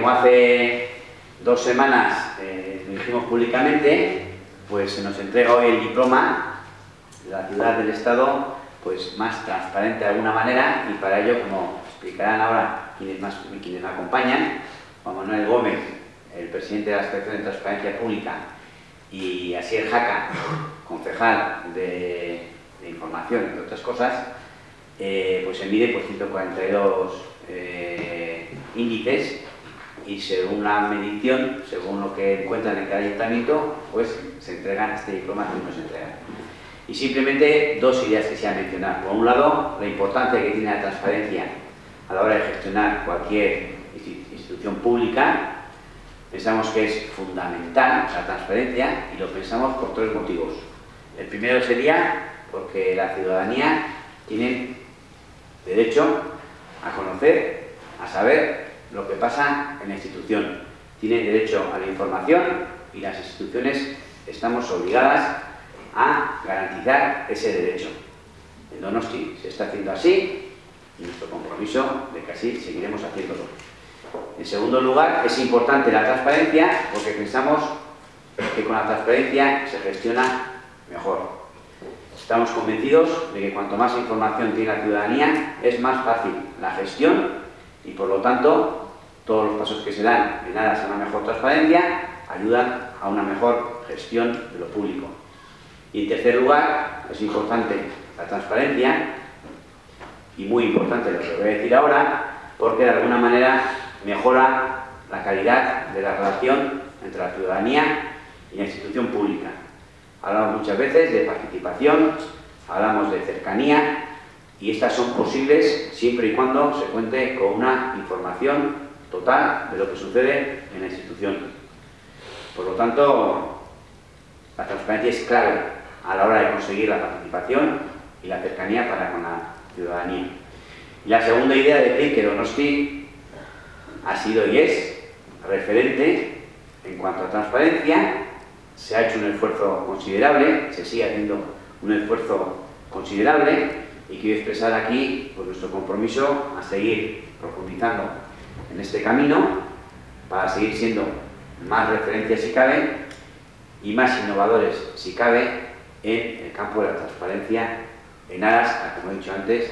como hace dos semanas eh, lo dijimos públicamente, pues se nos entrega hoy el diploma la ciudad del Estado pues más transparente de alguna manera y para ello, como explicarán ahora quienes, más, quienes me acompañan, Juan Manuel Gómez, el presidente de la Asociación de Transparencia Pública, y Asier Jaca, concejal de, Información, entre otras cosas, eh, pues se mide por 142 eh, índices y según la medición, según lo que encuentran en cada ayuntamiento, pues se entregan este diploma que nos entregan. Y simplemente dos ideas que se han mencionado. Por un lado, la importancia que tiene la transparencia a la hora de gestionar cualquier institución pública. Pensamos que es fundamental la transparencia y lo pensamos por tres motivos. El primero sería porque la ciudadanía tiene derecho a conocer, a saber lo que pasa en la institución. Tiene derecho a la información y las instituciones estamos obligadas a garantizar ese derecho. En Donosti se está haciendo así y nuestro compromiso de que así seguiremos haciéndolo. En segundo lugar, es importante la transparencia porque pensamos que con la transparencia se gestiona mejor. Estamos convencidos de que cuanto más información tiene la ciudadanía, es más fácil la gestión y por lo tanto todos los pasos que se dan en aras a una mejor transparencia ayudan a una mejor gestión de lo público. Y en tercer lugar, es importante la transparencia y muy importante lo que voy a decir ahora, porque de alguna manera mejora la calidad de la relación entre la ciudadanía y la institución pública. Hablamos muchas veces de participación, hablamos de cercanía y estas son posibles siempre y cuando se cuente con una información total de lo que sucede en la institución. Por lo tanto, la transparencia es clave a la hora de conseguir la participación y la cercanía para con la ciudadanía. Y la segunda idea es decir que Donosti ha sido y es referente en cuanto a transparencia, se ha hecho un esfuerzo considerable, se sigue haciendo un esfuerzo considerable y quiero expresar aquí nuestro compromiso a seguir profundizando en este camino para seguir siendo más referencias si cabe y más innovadores si cabe en el campo de la transparencia en aras a, como he dicho antes,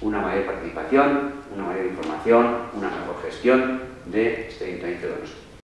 una mayor participación, una mayor información, una mejor gestión de este Ayuntamiento de nosotros.